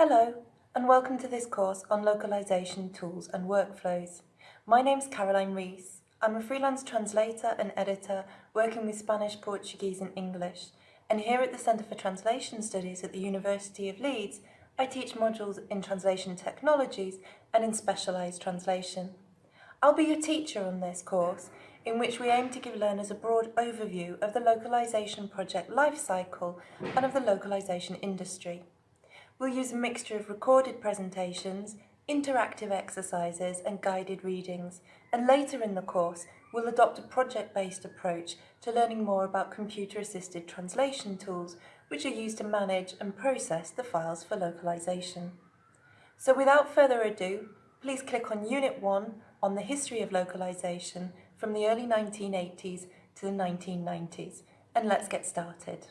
Hello, and welcome to this course on localization tools and workflows. My name is Caroline Rees. I'm a freelance translator and editor working with Spanish, Portuguese and English. And here at the Centre for Translation Studies at the University of Leeds, I teach modules in translation technologies and in specialised translation. I'll be your teacher on this course, in which we aim to give learners a broad overview of the localisation project lifecycle and of the localisation industry. We'll use a mixture of recorded presentations, interactive exercises and guided readings, and later in the course we'll adopt a project-based approach to learning more about computer-assisted translation tools which are used to manage and process the files for localization. So without further ado, please click on Unit 1 on the history of localization from the early 1980s to the 1990s, and let's get started.